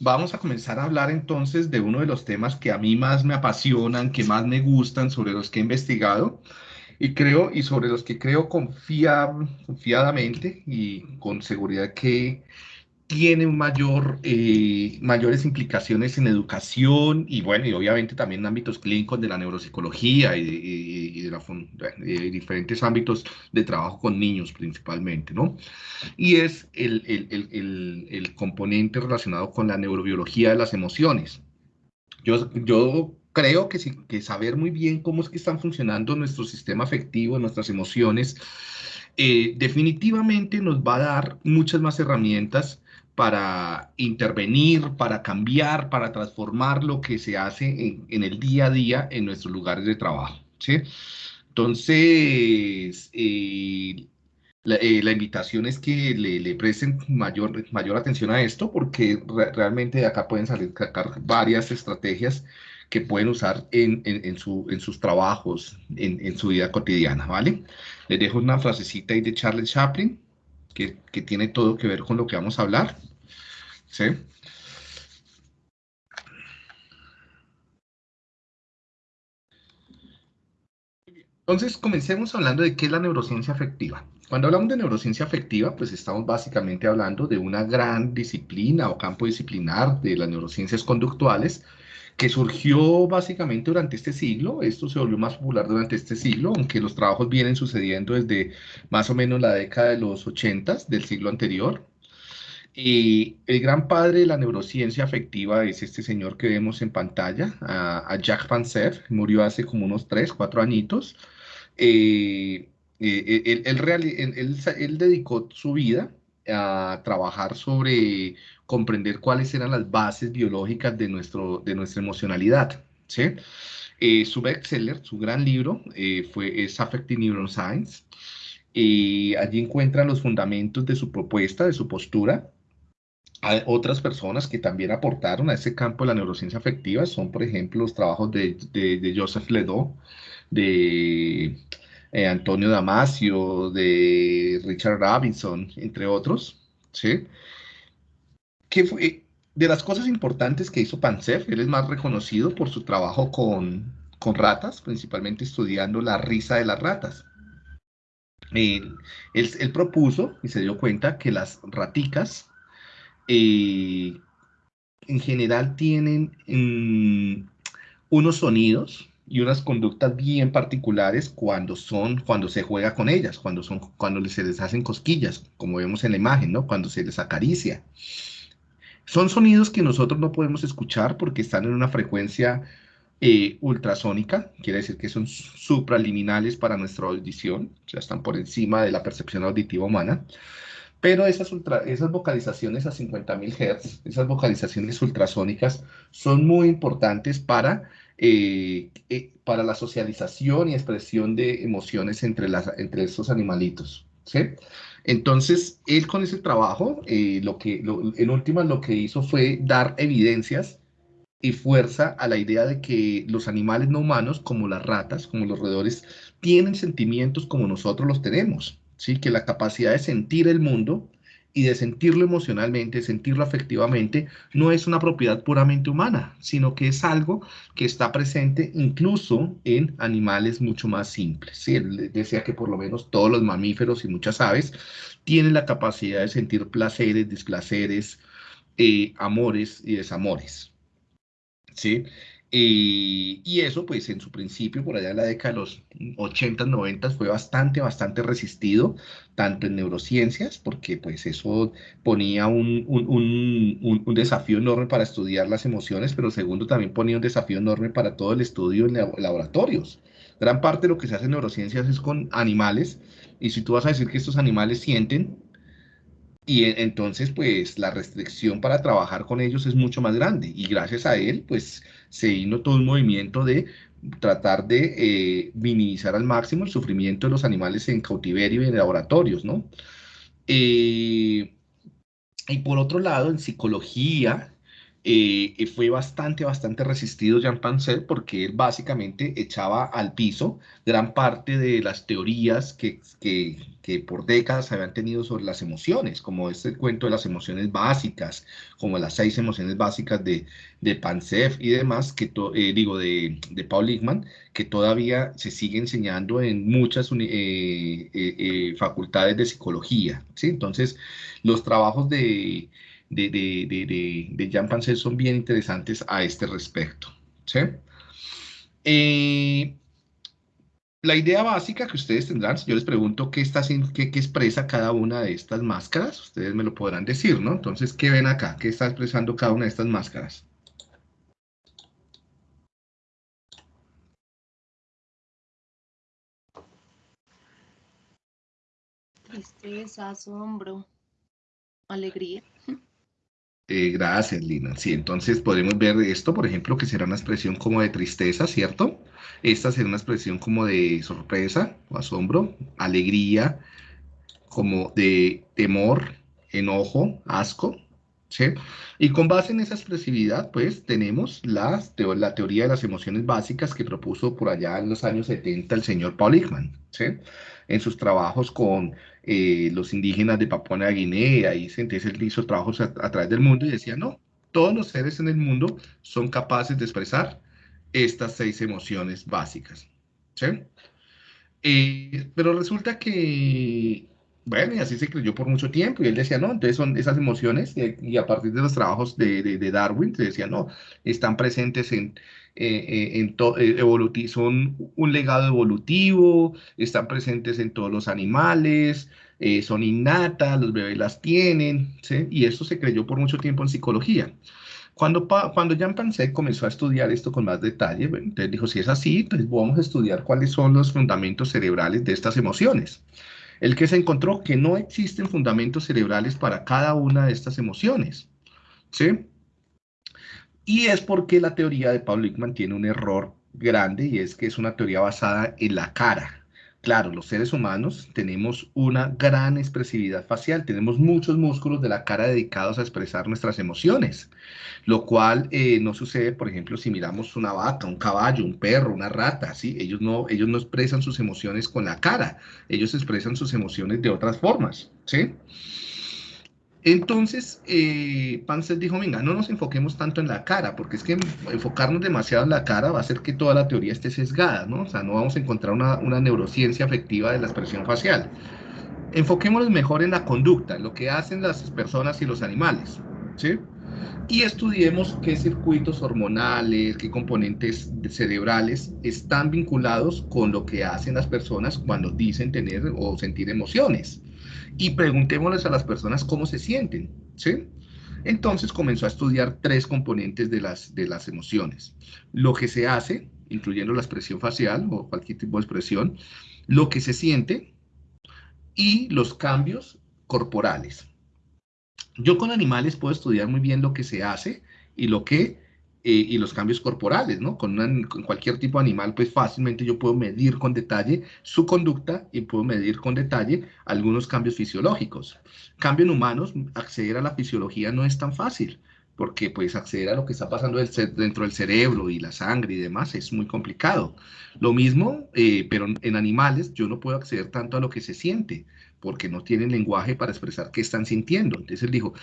vamos a comenzar a hablar entonces de uno de los temas que a mí más me apasionan, que más me gustan, sobre los que he investigado y creo, y sobre los que creo confiadamente y con seguridad que tienen mayor, eh, mayores implicaciones en educación y bueno, y obviamente también en ámbitos clínicos de la neuropsicología y, de, diferentes ámbitos de trabajo con niños principalmente, ¿no? Y es el, el, el, componente relacionado con la neurobiología de las emociones. Yo, yo creo que, que saber muy bien cómo es que están funcionando nuestro sistema afectivo, nuestras emociones, eh, definitivamente nos va a dar muchas más herramientas para intervenir, para cambiar, para transformar lo que se hace en, el día a día en nuestros lugares de trabajo. ¿sí? Entonces, eh, eh, la, invitación es que le, presten mayor, mayor atención a esto porque realmente de acá pueden salir varias estrategias que pueden usar en, en, su, en sus trabajos, en, en, su vida cotidiana, ¿vale? Les dejo una frasecita ahí de Charles Chaplin que, que tiene todo que ver con lo que vamos a hablar. ¿Sí? Entonces, comencemos hablando de qué es la neurociencia afectiva. Cuando hablamos de neurociencia afectiva, pues estamos básicamente hablando de una gran disciplina o campo disciplinar de las neurociencias conductuales que surgió básicamente durante este siglo. Esto se volvió más popular durante este siglo, aunque los trabajos vienen sucediendo desde más o menos la década de los 80 del siglo anterior. Y el gran padre de la neurociencia afectiva es este señor que vemos en pantalla, a, Jacques Panzer, murió hace como unos 3, 4 añitos. Eh, eh, él, él, dedicó su vida a trabajar sobre comprender cuáles eran las bases biológicas de, nuestro, de nuestra emocionalidad. ¿sí? Eh, su bestseller, su gran libro, fue, es Affective Neuroscience. Y allí encuentran los fundamentos de su propuesta, de su postura, hay otras personas que también aportaron a ese campo de la neurociencia afectiva son, por ejemplo, los trabajos de, de, Joseph Ledoux, de eh, Antonio Damasio, de Richard Robinson, entre otros, ¿sí? Que fue, de las cosas importantes que hizo Pansef, él es más reconocido por su trabajo con, con ratas, principalmente estudiando la risa de las ratas. él, él propuso y se dio cuenta que las raticas eh, en general tienen mm, unos sonidos y unas conductas bien particulares cuando son, cuando se juega con ellas, cuando son, cuando se les hacen cosquillas, como vemos en la imagen, ¿no? Cuando se les acaricia. Son sonidos que nosotros no podemos escuchar porque están en una frecuencia eh, ultrasónica, quiere decir que son supraliminales para nuestra audición, sea, están por encima de la percepción auditiva humana. Pero esas, esas vocalizaciones a 50.000 Hz, esas vocalizaciones ultrasónicas, son muy importantes para, eh, eh, para la socialización y expresión de emociones entre, las, entre estos animalitos. ¿sí? Entonces, él con ese trabajo, eh, lo que, en última lo que hizo fue dar evidencias y fuerza a la idea de que los animales no humanos, como las ratas, como los roedores, tienen sentimientos como nosotros los tenemos. ¿Sí? que la capacidad de sentir el mundo y de sentirlo emocionalmente, sentirlo afectivamente, no es una propiedad puramente humana, sino que es algo que está presente incluso en animales mucho más simples. ¿sí? Él decía que por lo menos todos los mamíferos y muchas aves tienen la capacidad de sentir placeres, displaceres, eh, amores y desamores. ¿sí? Y eso, pues en su principio, por allá en la década de los 80, 90, fue bastante, bastante resistido, tanto en neurociencias, porque pues eso ponía un, un, un, desafío enorme para estudiar las emociones, pero segundo, también ponía un desafío enorme para todo el estudio en laboratorios. Gran parte de lo que se hace en neurociencias es con animales, y si tú vas a decir que estos animales sienten, y entonces, pues, la restricción para trabajar con ellos es mucho más grande. Y gracias a él, pues, se vino todo un movimiento de tratar de eh, minimizar al máximo el sufrimiento de los animales en cautiverio y en laboratorios, ¿no? Eh, y por otro lado, en psicología, eh, fue bastante, bastante resistido Jean Pancet porque él básicamente echaba al piso gran parte de las teorías que, que, que por décadas habían tenido sobre las emociones, como este cuento de las emociones básicas, como las seis emociones básicas de, de y demás, que eh, digo, de, de Paul Lickman, que todavía se sigue enseñando en muchas eh, facultades de psicología. ¿sí? Entonces, los trabajos de de, de, de, Jean Pancel son bien interesantes a este respecto. ¿sí? Eh, la idea básica que ustedes tendrán, si yo les pregunto qué, está, qué, qué expresa cada una de estas máscaras, ustedes me lo podrán decir, ¿no? Entonces, ¿qué ven acá? ¿Qué está expresando cada una de estas máscaras? Tristeza, asombro, alegría. Eh, gracias, Lina. Sí, entonces podemos ver esto, por ejemplo, que será una expresión como de tristeza, ¿cierto? Esta será una expresión como de sorpresa o asombro, alegría, como de temor, enojo, asco, ¿sí? Y con base en esa expresividad, pues tenemos la, la teoría de las emociones básicas que propuso por allá en los años 70 el señor Paul Ekman, ¿sí? En sus trabajos con eh, los indígenas de Papua Nueva Guinea, y entonces él hizo trabajos a, través del mundo y decía, no, todos los seres en el mundo son capaces de expresar estas seis emociones básicas. ¿sí? Eh, pero resulta que, bueno, y así se creyó por mucho tiempo, y él decía, no, entonces son esas emociones, y, a partir de los trabajos de, de, Darwin, se decía, no, están presentes en, eh, en son un legado evolutivo, están presentes en todos los animales, eh, son innatas, los bebés las tienen, y esto se creyó por mucho tiempo en psicología. Cuando, cuando Jean Pansek comenzó a estudiar esto con más detalle, entonces dijo, si es así, pues vamos a estudiar cuáles son los fundamentos cerebrales de estas emociones. El que se encontró que no existen fundamentos cerebrales para cada una de estas emociones. ¿sí? Y es porque la teoría de Paul Lickman tiene un error grande y es que es una teoría basada en la cara. Claro, los seres humanos tenemos una gran expresividad facial, tenemos muchos músculos de la cara dedicados a expresar nuestras emociones, lo cual eh, no sucede, por ejemplo, si miramos una vaca, un caballo, un perro, una rata, ¿sí? Ellos no, ellos no expresan sus emociones con la cara, ellos expresan sus emociones de otras formas, ¿sí? Entonces, eh, dijo, venga, no nos enfoquemos tanto en la cara, porque es que enfocarnos demasiado en la cara va a hacer que toda la teoría esté sesgada, ¿no? O sea, no vamos a encontrar una, neurociencia afectiva de la expresión facial. Enfoquémonos mejor en la conducta, lo que hacen las personas y los animales, ¿sí? Y estudiemos qué circuitos hormonales, qué componentes cerebrales están vinculados con lo que hacen las personas cuando dicen tener o sentir emociones y preguntémosles a las personas cómo se sienten, ¿sí? Entonces comenzó a estudiar tres componentes de las, de las emociones. Lo que se hace, incluyendo la expresión facial o cualquier tipo de expresión, lo que se siente y los cambios corporales. Yo con animales puedo estudiar muy bien lo que se hace y lo que eh, y los cambios corporales, ¿no? Con, cualquier tipo de animal, pues fácilmente yo puedo medir con detalle su conducta y puedo medir con detalle algunos cambios fisiológicos. Cambio en humanos, acceder a la fisiología no es tan fácil, porque pues acceder a lo que está pasando dentro del cerebro y la sangre y demás es muy complicado. Lo mismo, eh, pero en animales yo no puedo acceder tanto a lo que se siente, porque no tienen lenguaje para expresar qué están sintiendo. Entonces él dijo,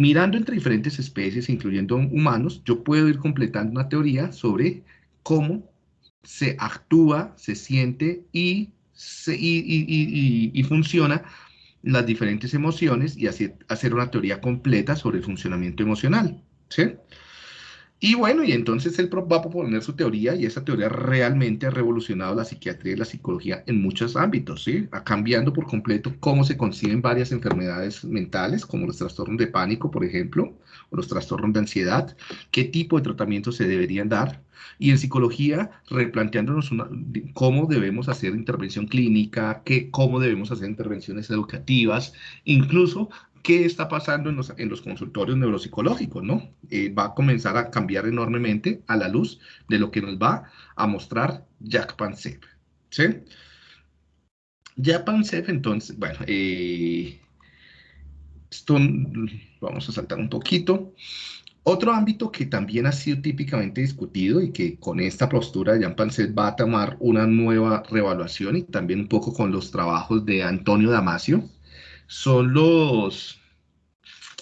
mirando entre diferentes especies, incluyendo humanos, yo puedo ir completando una teoría sobre cómo se actúa, se siente y, y, funciona las diferentes emociones y así hacer una teoría completa sobre el funcionamiento emocional. ¿sí? Y bueno, y entonces él va a proponer su teoría y esa teoría realmente ha revolucionado la psiquiatría y la psicología en muchos ámbitos, ¿sí? Cambiando por completo cómo se conciben varias enfermedades mentales, como los trastornos de pánico, por ejemplo, o los trastornos de ansiedad, qué tipo de tratamientos se deberían dar. Y en psicología, replanteándonos cómo debemos hacer intervención clínica, qué, cómo debemos hacer intervenciones educativas, incluso qué está pasando en los, en los consultorios neuropsicológicos, ¿no? Eh, va a comenzar a cambiar enormemente a la luz de lo que nos va a mostrar Jack Pansep, ¿sí? Jack Pansep, entonces, bueno, eh, Esto, vamos a saltar un poquito. Otro ámbito que también ha sido típicamente discutido y que con esta postura de Pancet va a tomar una nueva revaluación y también un poco con los trabajos de Antonio Damasio, son los,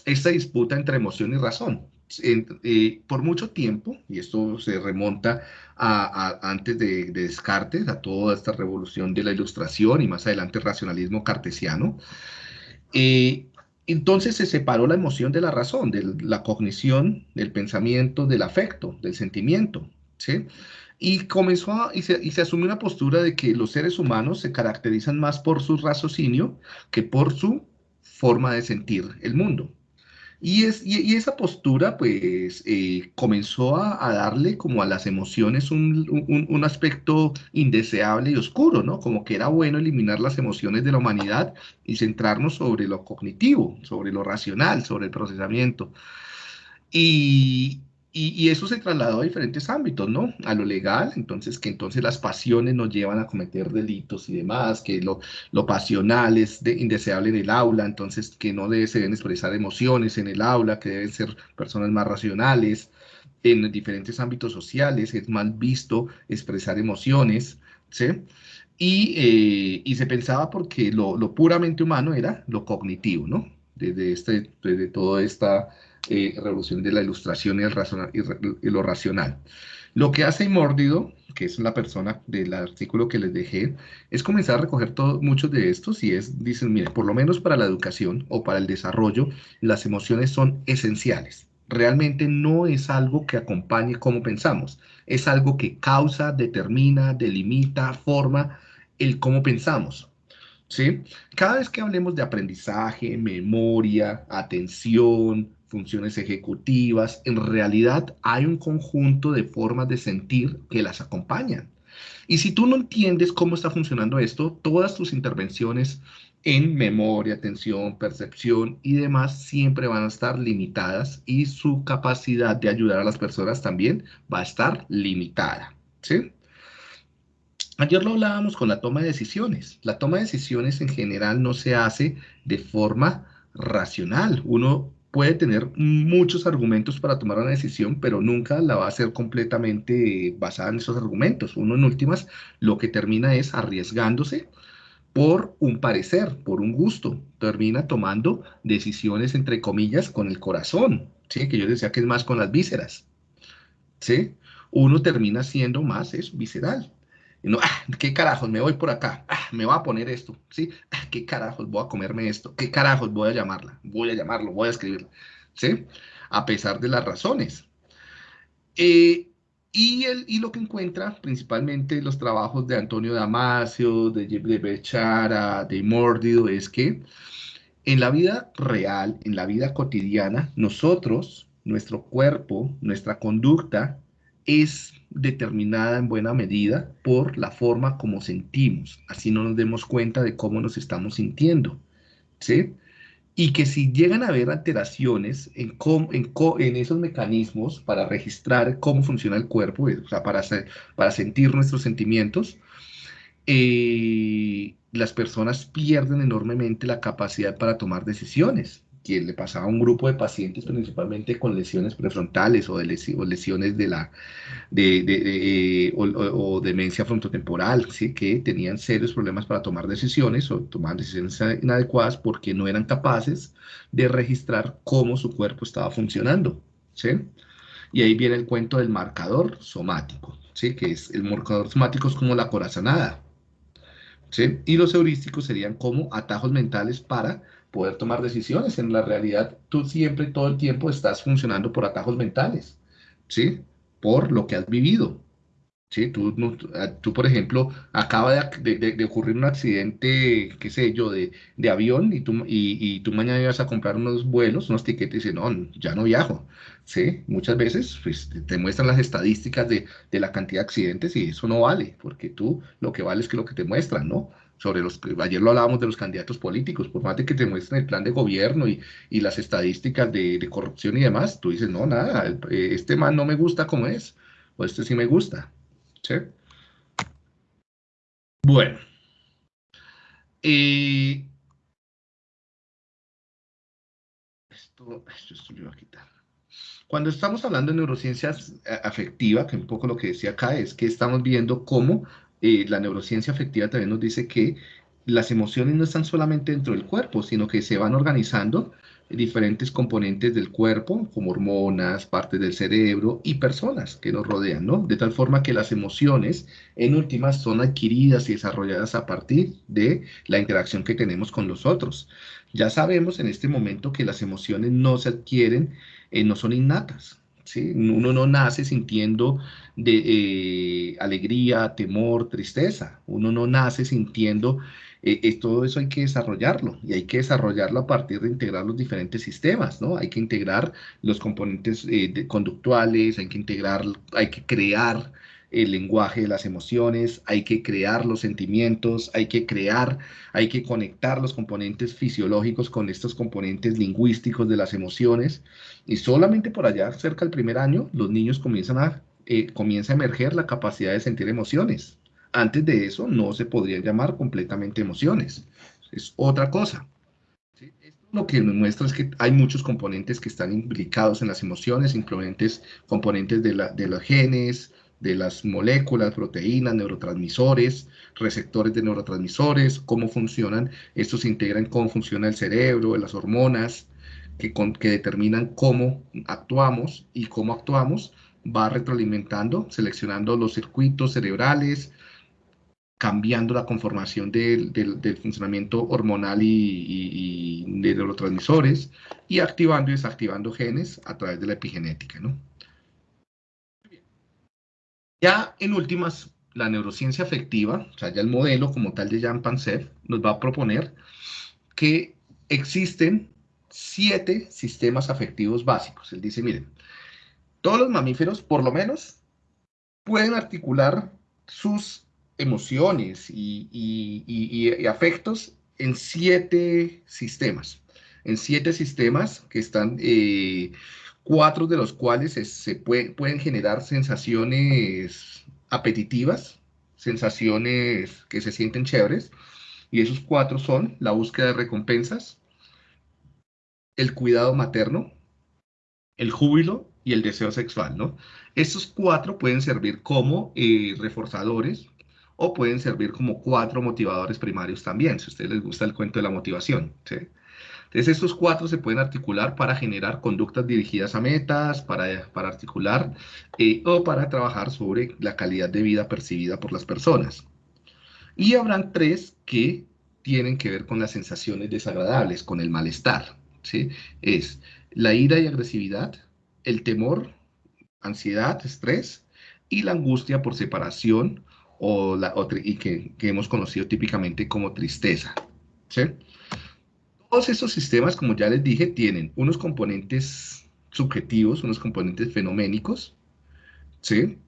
esta disputa entre emoción y razón. Eh, por mucho tiempo, y esto se remonta a, antes de, Descartes, a toda esta revolución de la ilustración y más adelante el racionalismo cartesiano, eh, entonces se separó la emoción de la razón, de la cognición, del pensamiento, del afecto, del sentimiento, ¿sí? Y comenzó a, y, se, y se asumió una postura de que los seres humanos se caracterizan más por su raciocinio que por su forma de sentir el mundo. Y, es, y, esa postura, pues, eh, comenzó a, darle como a las emociones un, un, aspecto indeseable y oscuro, ¿no? Como que era bueno eliminar las emociones de la humanidad y centrarnos sobre lo cognitivo, sobre lo racional, sobre el procesamiento. Y, y, eso se trasladó a diferentes ámbitos, ¿no? A lo legal, entonces que entonces las pasiones nos llevan a cometer delitos y demás, que lo, lo pasional es de, indeseable en el aula, entonces que no debe, se deben expresar emociones en el aula, que deben ser personas más racionales. En diferentes ámbitos sociales es mal visto expresar emociones, ¿sí? Y, eh, y se pensaba porque lo, lo, puramente humano era lo cognitivo, ¿no? Desde, este, desde toda esta eh, revolución de la ilustración y, el y, lo racional. Lo que hace Mórdido, que es la persona del artículo que les dejé, es comenzar a recoger todo, muchos de estos y es, dicen, mire, por lo menos para la educación o para el desarrollo, las emociones son esenciales. Realmente no es algo que acompañe cómo pensamos, es algo que causa, determina, delimita, forma el cómo pensamos. ¿Sí? Cada vez que hablemos de aprendizaje, memoria, atención, funciones ejecutivas, en realidad hay un conjunto de formas de sentir que las acompañan. Y si tú no entiendes cómo está funcionando esto, todas tus intervenciones en memoria, atención, percepción y demás siempre van a estar limitadas y su capacidad de ayudar a las personas también va a estar limitada. ¿sí? Ayer lo hablábamos con la toma de decisiones. La toma de decisiones en general no se hace de forma racional. Uno puede tener muchos argumentos para tomar una decisión, pero nunca la va a hacer completamente basada en esos argumentos. Uno en últimas lo que termina es arriesgándose por un parecer, por un gusto. Termina tomando decisiones, entre comillas, con el corazón, ¿sí? que yo decía que es más con las vísceras. ¿sí? Uno termina siendo más es visceral. No, ah, ¿qué carajos? Me voy por acá. Ah, me va a poner esto. ¿Sí? Ah, ¿Qué carajos? Voy a comerme esto. ¿Qué carajos? Voy a llamarla. Voy a llamarlo. Voy a escribirla. ¿Sí? A pesar de las razones. Eh, y, el, y lo que encuentra principalmente los trabajos de Antonio Damasio, de, de Bechara, de Mordido, es que en la vida real, en la vida cotidiana, nosotros, nuestro cuerpo, nuestra conducta, es determinada en buena medida por la forma como sentimos, así no nos demos cuenta de cómo nos estamos sintiendo, ¿sí? Y que si llegan a haber alteraciones en, en, en esos mecanismos para registrar cómo funciona el cuerpo, eh, o sea, para, para sentir nuestros sentimientos, eh, las personas pierden enormemente la capacidad para tomar decisiones que le pasaba a un grupo de pacientes principalmente con lesiones prefrontales o, de lesiones de la de, de, o, demencia frontotemporal, ¿sí? que tenían serios problemas para tomar decisiones o tomar decisiones inadecuadas porque no eran capaces de registrar cómo su cuerpo estaba funcionando. ¿sí? Y ahí viene el cuento del marcador somático, ¿sí? que es el marcador somático es como la corazonada. ¿Sí? Y los heurísticos serían como atajos mentales para poder tomar decisiones. En la realidad, tú siempre, todo el tiempo, estás funcionando por atajos mentales, ¿sí? Por lo que has vivido. ¿Sí? Tú, ah, tú por ejemplo, acaba de, ocurrir un accidente, qué sé yo, de, avión y tú, y, tú mañana ibas a comprar unos vuelos, unos tiquetes y dices, no, ya no viajo. ¿sí? Muchas veces pues, te muestran las estadísticas de, de la cantidad de accidentes y eso no vale, porque tú lo que vale es que lo que te muestran, ¿no? sobre los, ayer lo hablábamos de los candidatos políticos, por más de que te muestren el plan de gobierno y, y las estadísticas de, de, corrupción y demás, tú dices, no, nada, eh, este man no me gusta como es, o este sí me gusta, Bueno, eh, esto, esto, lo voy a quitar. Cuando estamos hablando de neurociencias eh, afectiva, que un poco lo que decía acá es que estamos viendo cómo eh, la neurociencia afectiva también nos dice que las emociones no están solamente dentro del cuerpo, sino que se van organizando diferentes componentes del cuerpo, como hormonas, partes del cerebro y personas que nos rodean, ¿no? De tal forma que las emociones, en últimas, son adquiridas y desarrolladas a partir de la interacción que tenemos con los otros. Ya sabemos en este momento que las emociones no se adquieren, eh, no son innatas, ¿sí? Uno no nace sintiendo de, eh, alegría, temor, tristeza. Uno no nace sintiendo eh, todo eso hay que desarrollarlo y hay que desarrollarlo a partir de integrar los diferentes sistemas, ¿no? Hay que integrar los componentes eh, conductuales, hay que integrar, hay que crear el lenguaje de las emociones, hay que crear los sentimientos, hay que crear, hay que conectar los componentes fisiológicos con estos componentes lingüísticos de las emociones y solamente por allá, cerca del primer año, los niños comienzan a, eh, comienza a emerger la capacidad de sentir emociones. Antes de eso no se podrían llamar completamente emociones. Es otra cosa. Esto lo que nos muestra es que hay muchos componentes que están implicados en las emociones, incluyentes componentes de, la, de los genes, de las moléculas, proteínas, neurotransmisores, receptores de neurotransmisores, cómo funcionan, estos se integran cómo funciona el cerebro, las hormonas, que, que determinan cómo actuamos y cómo actuamos, va retroalimentando, seleccionando los circuitos cerebrales, cambiando la conformación del, funcionamiento hormonal y, de neurotransmisores y activando y desactivando genes a través de la epigenética. ¿no? Ya en últimas, la neurociencia afectiva, o sea, ya el modelo como tal de Jan Pansev, nos va a proponer que existen siete sistemas afectivos básicos. Él dice, miren, todos los mamíferos, por lo menos, pueden articular sus emociones y, afectos en siete sistemas. En siete sistemas que están, eh, cuatro de los cuales se, pueden generar sensaciones apetitivas, sensaciones que se sienten chéveres. Y esos cuatro son la búsqueda de recompensas, el cuidado materno, el júbilo y el deseo sexual, ¿no? Estos cuatro pueden servir como eh, reforzadores o pueden servir como cuatro motivadores primarios también, si a ustedes les gusta el cuento de la motivación. Entonces, estos cuatro se pueden articular para generar conductas dirigidas a metas, para, para articular eh, o para trabajar sobre la calidad de vida percibida por las personas. Y habrán tres que tienen que ver con las sensaciones desagradables, con el malestar. ¿sí? Es la ira y agresividad, el temor, ansiedad, estrés y la angustia por separación o la, otra y que, hemos conocido típicamente como tristeza. Todos estos sistemas, como ya les dije, tienen unos componentes subjetivos, unos componentes fenoménicos, ¿sí?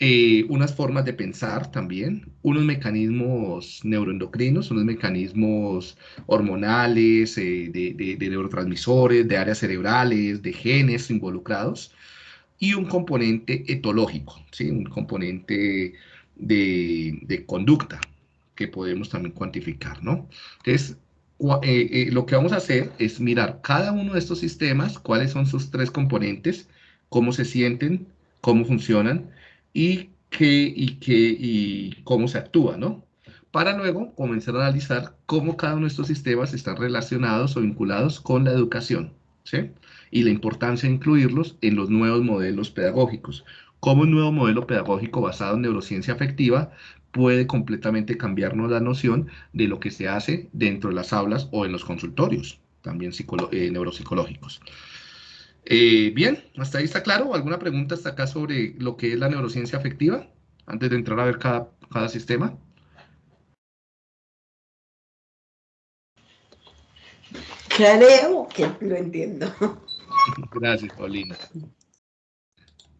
Eh, unas formas de pensar también, unos mecanismos neuroendocrinos, unos mecanismos hormonales, eh, de, de, neurotransmisores, de áreas cerebrales, de genes involucrados, y un componente etológico, ¿sí? un componente de, conducta que podemos también cuantificar, ¿no? Entonces, eh, eh, lo que vamos a hacer es mirar cada uno de estos sistemas, cuáles son sus tres componentes, cómo se sienten, cómo funcionan y, qué, y, qué, y cómo se actúa, ¿no? Para luego comenzar a analizar cómo cada uno de estos sistemas están relacionados o vinculados con la educación, ¿sí? Y la importancia de incluirlos en los nuevos modelos pedagógicos cómo un nuevo modelo pedagógico basado en neurociencia afectiva puede completamente cambiarnos la noción de lo que se hace dentro de las aulas o en los consultorios, también eh, neuropsicológicos. Eh, bien, hasta ahí está claro. ¿Alguna pregunta hasta acá sobre lo que es la neurociencia afectiva? Antes de entrar a ver cada, cada sistema. Creo que lo entiendo. Gracias, Paulina.